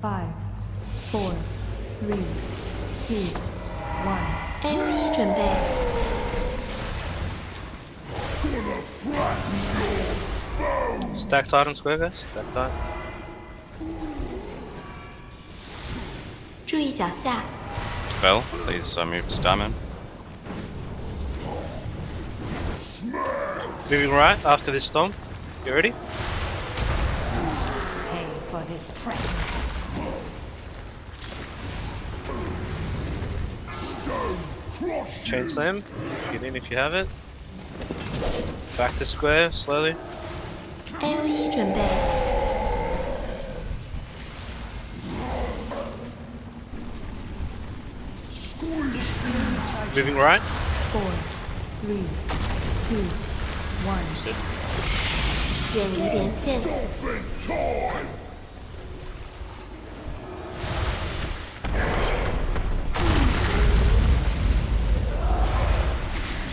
Five, four, three, two, one. A O 一准备， Stack tight on square, guys. Stack tight. 注意脚下， Bell, please uh, move to diamond. Moving right after this storm. You ready? Pay for his treachery. Chain slam. Get in if you have it. Back to square, slowly. A O 一准备， Moving right. Four, three, two, one. 远离连线，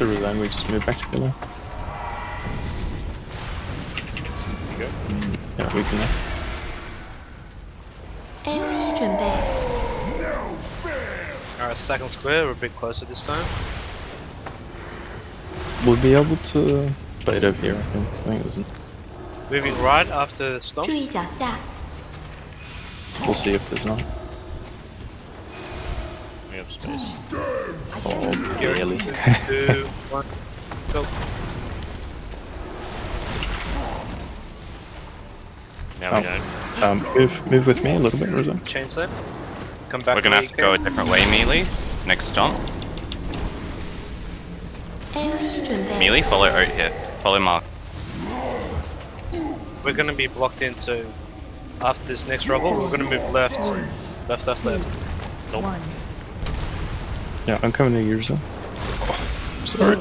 to resign, we just move back to together. Okay. Mm, yeah, we can. AoE 准备. No Alright, second square, we're a bit closer this time. We'll be able to bait it over here, I think. I think it Moving right after stomp. We'll see if there's none me up space. Oh, really? Two, one, go. Now oh. Um, move, move with me a little bit, Rosa. Chainsaw. Come back. We're gonna have to go a different way, Melee. Next jump. Melee, follow out here. Follow Mark. We're gonna be blocked in, so after this next rubble, we're gonna move left. Left, left, left. Nope. Yeah, I'm coming to your zone. Sorry.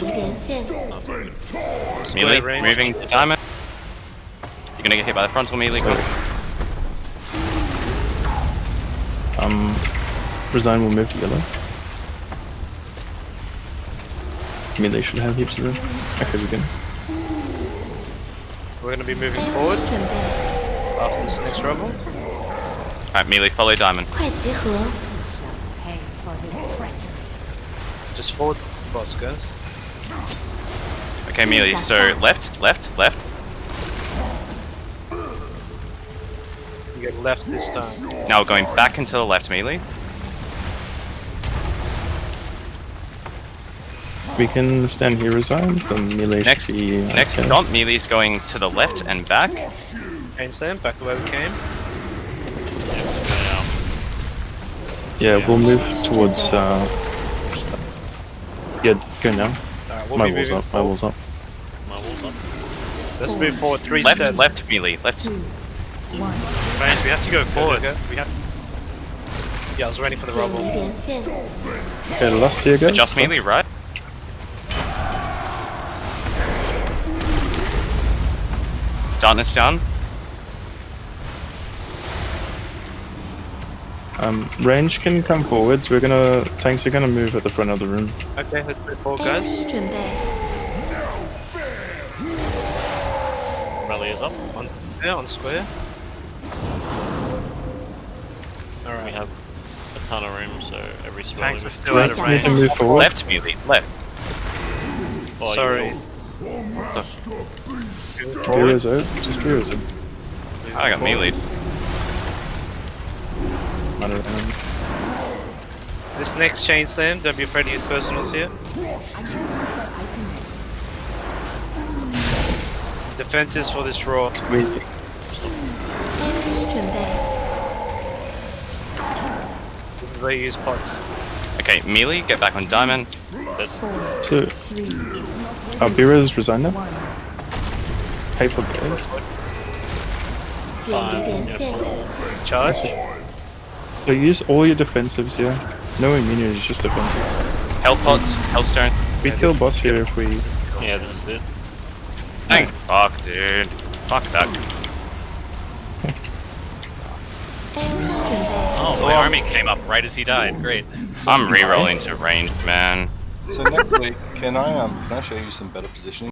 Melee, range. moving to diamond. You're gonna get hit by the frontal melee. Um, resign will move to yellow. Melee should have heaps of room. Okay, we good. We're gonna be moving forward after this next rumble. Alright, melee, follow diamond. Just forward, boss, guys. Okay, Melee, so left, left, left. You get left this time. Now we're going back into the left, Melee. We can stand here, resign. The melee Next, be. uh, next okay. stomp, Melee's going to the left and back. Chain slam, back the way we came. Yeah, we'll move towards. Uh, st- yeah, go down. Right, we'll my wall's up, my wall's up. My wall's up. Let's move forward three left, steps. Left, melee, left. Two, one. Friends, we have to go forward. We have... Yeah, I was ready for the rubble. Okay, last here, go. Adjust melee, right? Darkness down. Um, range can come forwards. We're gonna tanks are gonna move at the front of the room. Okay, let's move forward, guys. Rally is up. On square. On square. All right. We have a ton of room, so every square. Tanks are still out of range. Need to move forward. Left, melee. Left. Oh, Sorry. What. Just. I got melee. This next chain slam, don't be afraid to use personals here. Defenses for this roar. Really? They use pots. Okay, melee, get back on diamond. Two. Oh, resigned now? Hateful Charge. So use all your defensives here. No immunities, just defensives. Health pots, health stone. We yeah, kill boss here if we... Yeah, this is it. Dang. Fuck, dude. Fuck that. oh, my army came up right as he died. Great. I'm re-rolling to range, man. So, Nicolay, can I, um, can I show you some better positioning?